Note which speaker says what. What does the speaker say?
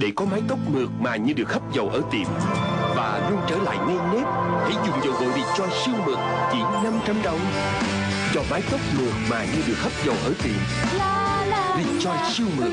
Speaker 1: Để có mái tóc mượt mà như được hấp dầu ở tiệm. Và luôn trở lại ngay nếp Hãy dùng dầu gội Rejoice siêu mượt Chỉ 500 đồng. Cho mái tóc mượt mà như được hấp dầu ở tiệm.
Speaker 2: Đi
Speaker 1: cho siêu mượt.